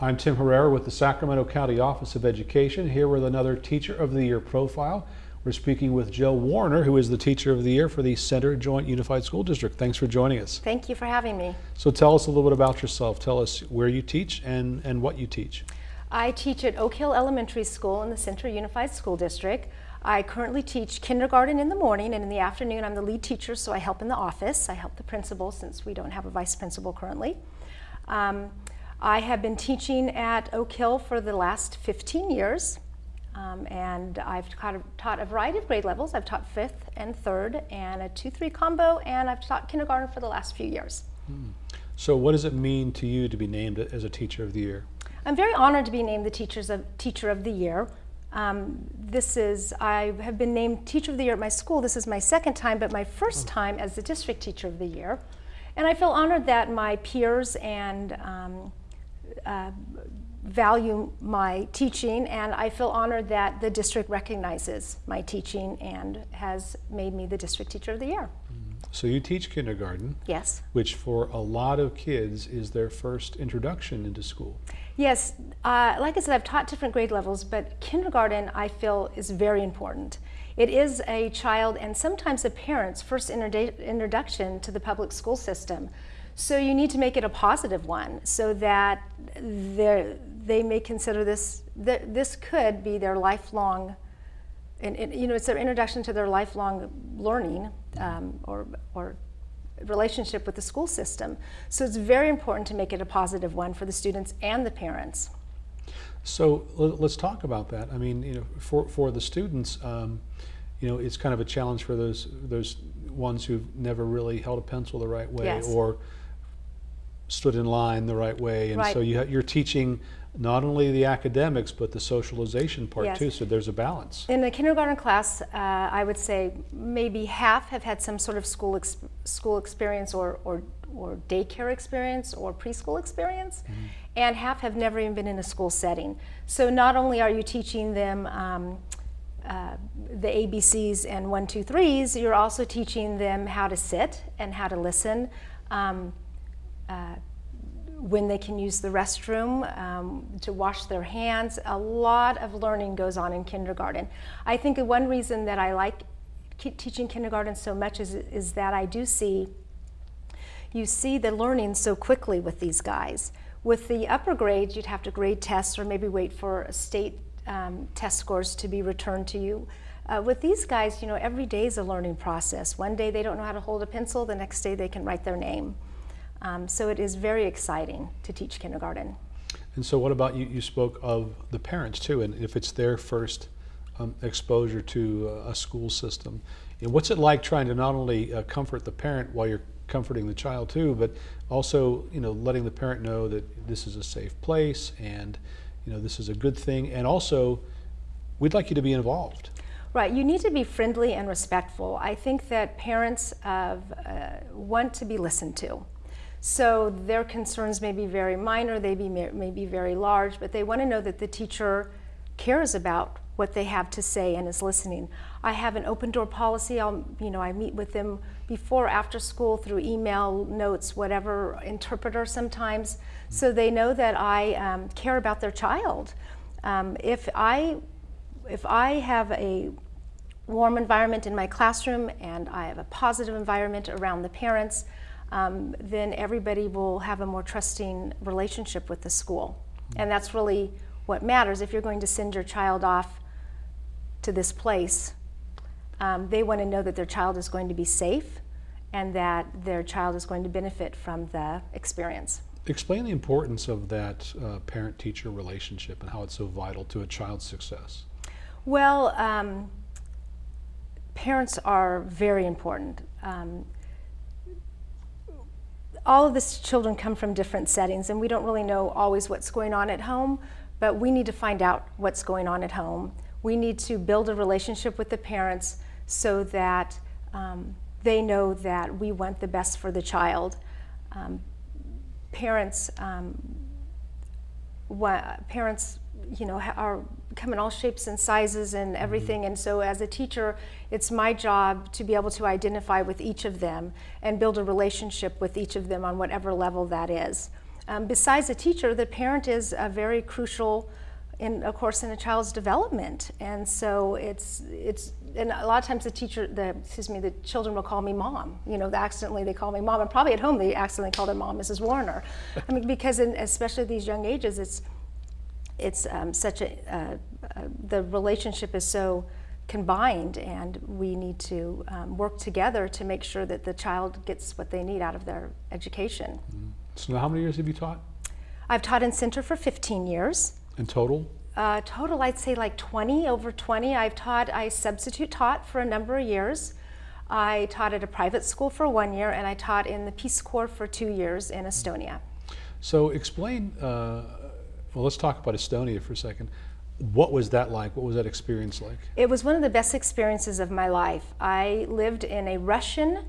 I'm Tim Herrera with the Sacramento County Office of Education, here with another Teacher of the Year profile. We're speaking with Jill Warner, who is the Teacher of the Year for the Center Joint Unified School District. Thanks for joining us. Thank you for having me. So tell us a little bit about yourself. Tell us where you teach and, and what you teach. I teach at Oak Hill Elementary School in the Center Unified School District. I currently teach kindergarten in the morning and in the afternoon I'm the lead teacher so I help in the office. I help the principal since we don't have a vice principal currently. Um, I have been teaching at Oak Hill for the last 15 years. Um, and I've taught a, taught a, variety of grade levels. I've taught fifth and third and a 2-3 combo and I've taught kindergarten for the last few years. Hmm. So what does it mean to you to be named as a Teacher of the Year? I'm very honored to be named the Teachers of, Teacher of the Year. Um, this is, I have been named Teacher of the Year at my school. This is my second time, but my first oh. time as the District Teacher of the Year. And I feel honored that my peers and um, uh, value my teaching and I feel honored that the district recognizes my teaching and has made me the district teacher of the year. So you teach kindergarten. Yes. Which for a lot of kids is their first introduction into school. Yes, uh, like I said, I've taught different grade levels, but kindergarten I feel is very important. It is a child and sometimes a parent's first introduction to the public school system. So you need to make it a positive one so that they may consider this, that this could be their lifelong, and, and, you know, it's their introduction to their lifelong learning um, or, or relationship with the school system. So it's very important to make it a positive one for the students and the parents. So let's talk about that. I mean, you know, for, for the students, um, you know, it's kind of a challenge for those those ones who've never really held a pencil the right way yes. or stood in line the right way. And right. so you you're teaching not only the academics, but the socialization part yes. too, so there's a balance. In the kindergarten class, uh, I would say maybe half have had some sort of school ex school experience or, or, or daycare experience or preschool experience, mm -hmm. and half have never even been in a school setting. So not only are you teaching them um, uh, the ABCs and one, two, threes, you're also teaching them how to sit and how to listen. Um, uh, when they can use the restroom, um, to wash their hands. A lot of learning goes on in kindergarten. I think one reason that I like teaching kindergarten so much is, is that I do see, you see the learning so quickly with these guys. With the upper grades, you'd have to grade tests or maybe wait for state um, test scores to be returned to you. Uh, with these guys, you know, every day is a learning process. One day they don't know how to hold a pencil, the next day they can write their name. Um, so it is very exciting to teach kindergarten. And so what about you, you spoke of the parents too, and if it's their first um, exposure to a school system, and what's it like trying to not only uh, comfort the parent while you're comforting the child too, but also you know letting the parent know that this is a safe place and you know this is a good thing, and also we'd like you to be involved. Right, you need to be friendly and respectful. I think that parents uh, want to be listened to. So their concerns may be very minor, they be, may be very large, but they want to know that the teacher cares about what they have to say and is listening. I have an open door policy. I'll, you know, I meet with them before, after school, through email, notes, whatever, interpreter sometimes, so they know that I um, care about their child. Um, if I, if I have a warm environment in my classroom and I have a positive environment around the parents, um, then everybody will have a more trusting relationship with the school. And that's really what matters. If you're going to send your child off to this place, um, they want to know that their child is going to be safe and that their child is going to benefit from the experience. Explain the importance of that uh, parent-teacher relationship and how it's so vital to a child's success. Well, um, parents are very important. Um, all of the children come from different settings and we don't really know always what's going on at home, but we need to find out what's going on at home. We need to build a relationship with the parents so that um, they know that we want the best for the child. Um, parents, um, parents, you know, are come in all shapes and sizes and mm-hmm. everything. And so as a teacher, it's my job to be able to identify with each of them and build a relationship with each of them on whatever level that is. Um, besides a teacher, the parent is a very crucial, in of course, in a child's development, and so it's it's. And a lot of times the teacher, the excuse me, the children will call me mom. You know, accidentally they call me mom, and probably at home they accidentally call their mom Mrs. Warner. I mean, because in, especially at these young ages, it's it's um, such a uh, uh, the relationship is so combined, and we need to um, work together to make sure that the child gets what they need out of their education. So now how many years have you taught I've taught in Center for 15 years. in total? Uh, total, I'd say like 20, over 20. I've taught, I substitute taught for a number of years. I taught at a private school for one year, and I taught in the Peace Corps for two years in Estonia. So explain, uh, well, let's talk about Estonia for a second. What was that like? What was that experience like? It was one of the best experiences of my life. I lived in a Russian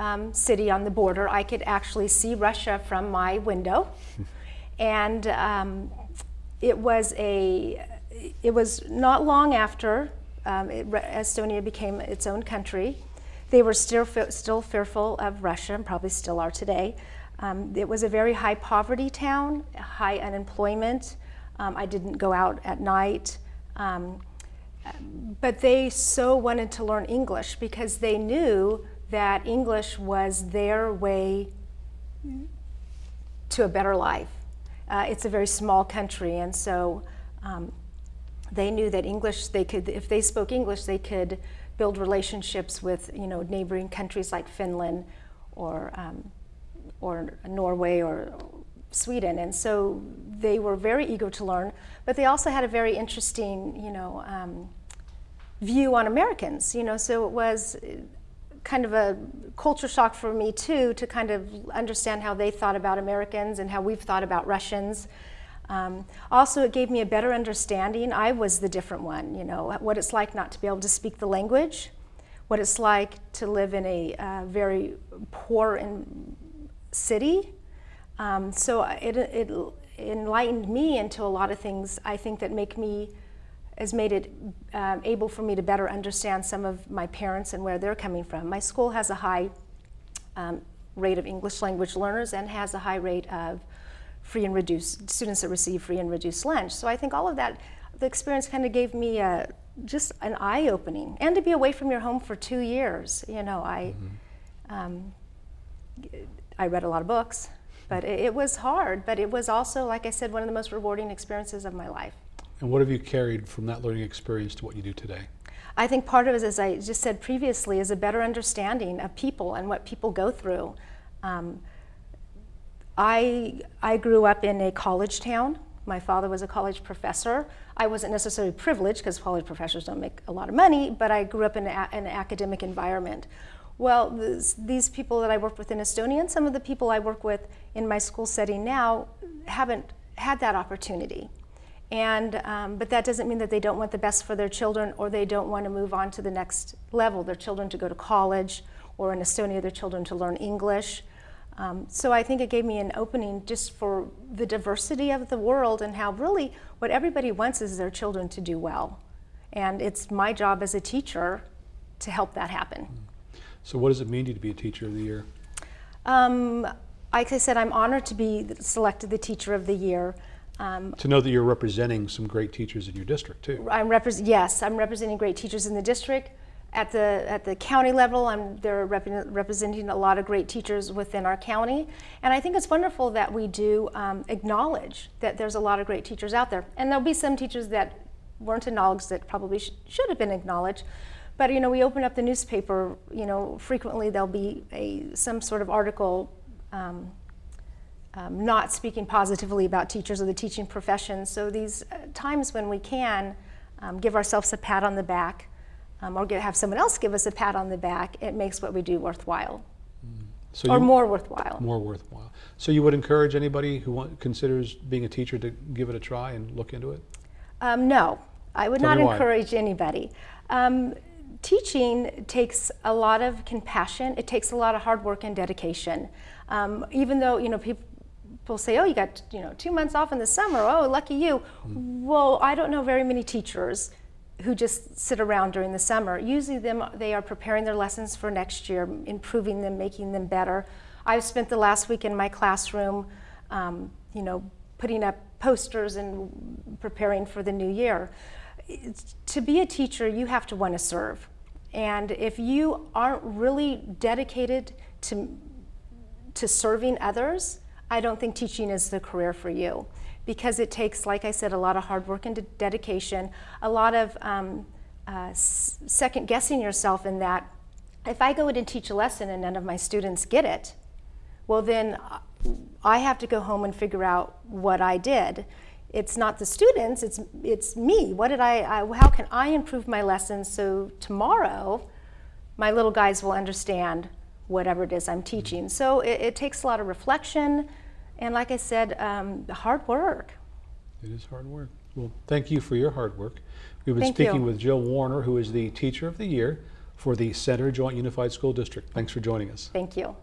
um, city on the border. I could actually see Russia from my window. and um, it was a, it was not long after um, it, Estonia became its own country. They were still, still fearful of Russia, and probably still are today. Um, it was a very high poverty town, high unemployment. Um, I didn't go out at night. Um, but they so wanted to learn English because they knew that English was their way to a better life. Uh, it's a very small country, and so um, they knew that English, they could, if they spoke English, they could build relationships with, you know, neighboring countries like Finland or, um, or Norway or Sweden. And so they were very eager to learn, but they also had a very interesting, you know, um, view on Americans, you know, so it was kind of a culture shock for me too to kind of understand how they thought about Americans and how we've thought about Russians. Um, also, it gave me a better understanding. I was the different one, you know, what it's like not to be able to speak the language, what it's like to live in a uh, very poor in city. Um, so it, it enlightened me into a lot of things I think that make me has made it um, able for me to better understand some of my parents and where they're coming from. My school has a high um, rate of English language learners and has a high rate of free and reduced students that receive free and reduced lunch. So I think all of that, the experience kind of gave me a, just an eye opening, and to be away from your home for two years. You know, I mm-hmm. um, I read a lot of books, but it, it was hard. But it was also, like I said, one of the most rewarding experiences of my life. And what have you carried from that learning experience to what you do today? I think part of it, as I just said previously, is a better understanding of people and what people go through. Um, I, I grew up in a college town. My father was a college professor. I wasn't necessarily privileged because college professors don't make a lot of money, but I grew up in, an academic environment. Well, this, these people that I worked with in Estonia and some of the people I work with in my school setting now haven't had that opportunity. And, um, but that doesn't mean that they don't want the best for their children or they don't want to move on to the next level, their children to go to college or in Estonia, their children to learn English. Um, so I think it gave me an opening just for the diversity of the world and how really what everybody wants is their children to do well. And it's my job as a teacher to help that happen. So what does it mean to you to be a teacher of the year? Um, like I said, I'm honored to be selected the teacher of the year. Um, to know that you're representing some great teachers in your district too. I'm repre- yes, I'm representing great teachers in the district. At the at the county level, I'm they're rep- representing a lot of great teachers within our county, and I think it's wonderful that we do um, acknowledge that there's a lot of great teachers out there, and there'll be some teachers that weren't acknowledged that probably sh- should have been acknowledged. But you know, we open up the newspaper. You know, frequently there'll be a some sort of article um, um, not speaking positively about teachers or the teaching profession. So these uh, times when we can um, give ourselves a pat on the back um, or get, have someone else give us a pat on the back, it makes what we do worthwhile. Mm. So or you, more worthwhile. More worthwhile. So you would encourage anybody who want, considers being a teacher to give it a try and look into it? Um, no, I would Tell not encourage anybody. Um, teaching takes a lot of compassion. It takes a lot of hard work and dedication. Um, even though you know people people say, oh, you got you know two months off in the summer. Oh, lucky you. Mm. Well, I don't know very many teachers who just sit around during the summer. Usually, them they are preparing their lessons for next year, improving them, making them better. I've spent the last week in my classroom um, you know, putting up posters and preparing for the new year. To be a teacher, you have to want to serve. And if you aren't really dedicated to, to serving others, I don't think teaching is the career for you. Because it takes, like I said, a lot of hard work and dedication, a lot of um, uh, second guessing yourself in that if I go in and teach a lesson and none of my students get it, well, then uh, I have to go home and figure out what I did. It's not the students, it's, it's me. What did I, I, how can I improve my lessons so tomorrow my little guys will understand whatever it is I'm teaching? So it, it takes a lot of reflection and, like I said, um, hard work. It is hard work. Well, thank you for your hard work. We've been Thank you. speaking with Jill Warner, who is the Teacher of the Year for the Center Joint Unified School District. Thanks for joining us. Thank you.